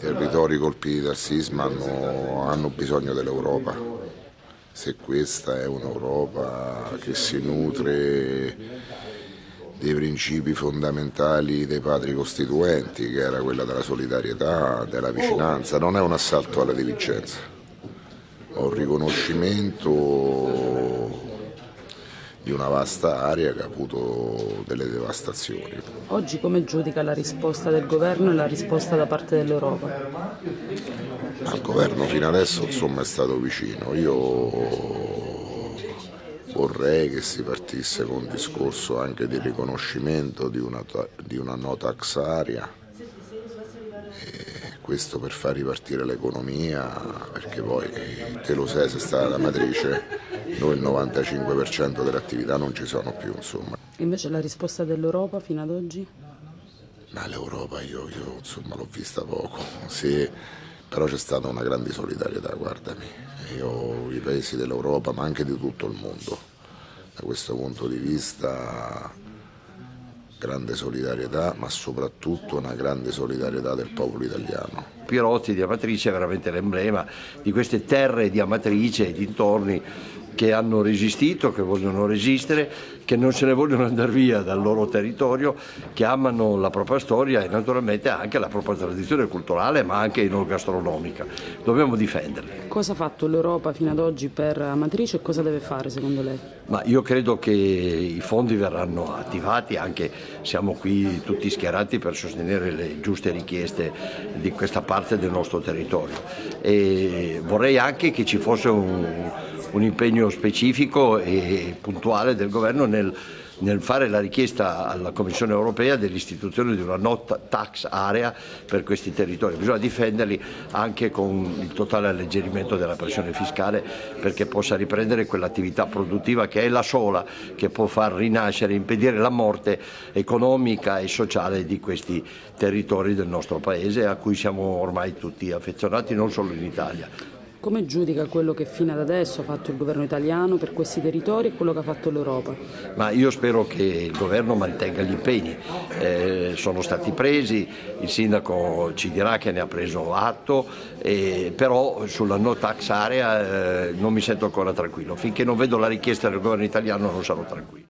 territori colpiti dal sisma hanno, hanno bisogno dell'Europa. Se questa è un'Europa che si nutre dei principi fondamentali dei padri costituenti, che era quella della solidarietà, della vicinanza, non è un assalto alla diligenza, è un riconoscimento di una vasta area che ha avuto delle devastazioni. Oggi come giudica la risposta del governo e la risposta da parte dell'Europa? Il governo fino adesso insomma, è stato vicino. Io vorrei che si partisse con un discorso anche di riconoscimento di una, di una no tax area questo per far ripartire l'economia, perché poi te lo sai se stata la matrice, noi il 95% delle attività non ci sono più. Insomma. Invece la risposta dell'Europa fino ad oggi? Ma l'Europa io, io l'ho vista poco, sì, però c'è stata una grande solidarietà, guardami, io, i paesi dell'Europa ma anche di tutto il mondo, da questo punto di vista grande solidarietà, ma soprattutto una grande solidarietà del popolo italiano. Pirotti di Amatrice è veramente l'emblema di queste terre di Amatrice e dintorni che hanno resistito, che vogliono resistere, che non se ne vogliono andare via dal loro territorio, che amano la propria storia e naturalmente anche la propria tradizione culturale ma anche non gastronomica. Dobbiamo difenderli. Cosa ha fatto l'Europa fino ad oggi per Amatrice e cosa deve fare secondo lei? Ma io credo che i fondi verranno attivati, anche siamo qui tutti schierati per sostenere le giuste richieste di questa parte del nostro territorio. E vorrei anche che ci fosse un un impegno specifico e puntuale del governo nel, nel fare la richiesta alla Commissione europea dell'istituzione di una no tax area per questi territori. Bisogna difenderli anche con il totale alleggerimento della pressione fiscale perché possa riprendere quell'attività produttiva che è la sola che può far rinascere, impedire la morte economica e sociale di questi territori del nostro Paese a cui siamo ormai tutti affezionati non solo in Italia. Come giudica quello che fino ad adesso ha fatto il governo italiano per questi territori e quello che ha fatto l'Europa? Ma io spero che il governo mantenga gli impegni, eh, sono stati presi, il sindaco ci dirà che ne ha preso atto, eh, però sulla no tax area eh, non mi sento ancora tranquillo, finché non vedo la richiesta del governo italiano non sarò tranquillo.